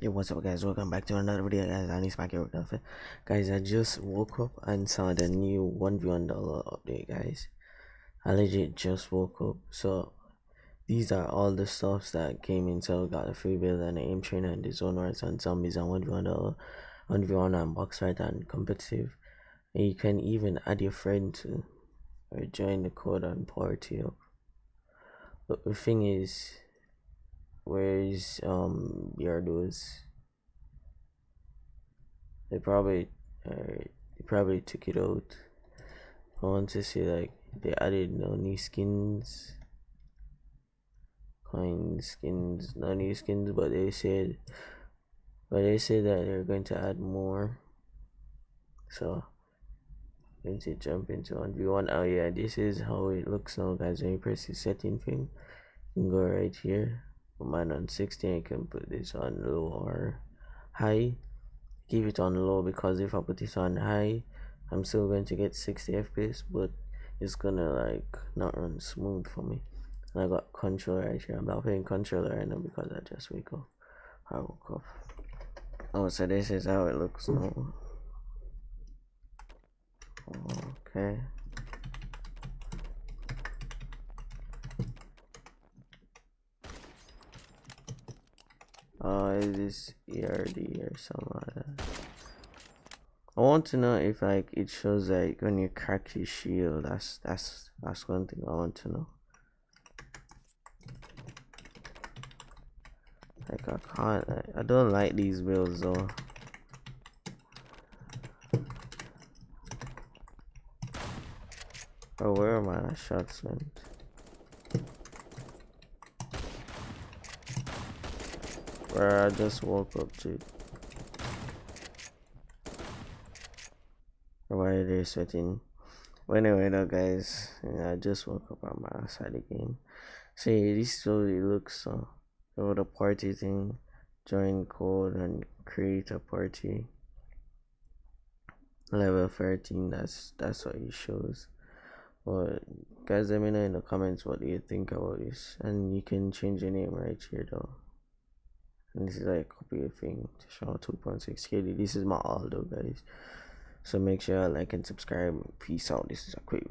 Yo, what's up, guys? Welcome back to another video, guys. I need back here Guys, I just woke up and saw the new 1v1.LOL update, guys. I legit just woke up. So, these are all the stuffs that came in. So, got a free build and an aim trainer and the zone rights and zombies and 1v1.LOL, 1v1 and box fight and competitive. And you can even add your friend to or join the code and party up. But the thing is, Where's um Yardos? They probably uh, they probably took it out. I want to see like they added no new skins, coin skins, no new skins, but they said, but they said that they're going to add more. So going to jump into one v one. Oh yeah, this is how it looks now, guys. When you press the setting thing, you can go right here mine on 16 I can put this on low or high. Keep it on low because if I put this on high I'm still going to get 60 FPS but it's gonna like not run smooth for me. And I got controller right here. I'm not playing controller right now because I just wake up. I woke up. Oh so this is how it looks now. Okay uh is this erd or something like that? I want to know if like it shows like when you crack your shield. That's that's that's one thing i want to know. Like i can't i, I don't like these builds though. Oh, where are my shots went? Where I just woke up to. Why are they sweating? Well, anyway, though, guys, yeah, I just woke up on my side again. See, this really looks uh, over the party thing. Join code and create a party. Level 13, that's that's what it shows. But guys, let me know in the comments what you think about this, and you can change your name right here, though and this is like a copy thing to show 2.6 KD. This is my Aldo, guys. So make sure like and subscribe. Peace out. This is a quick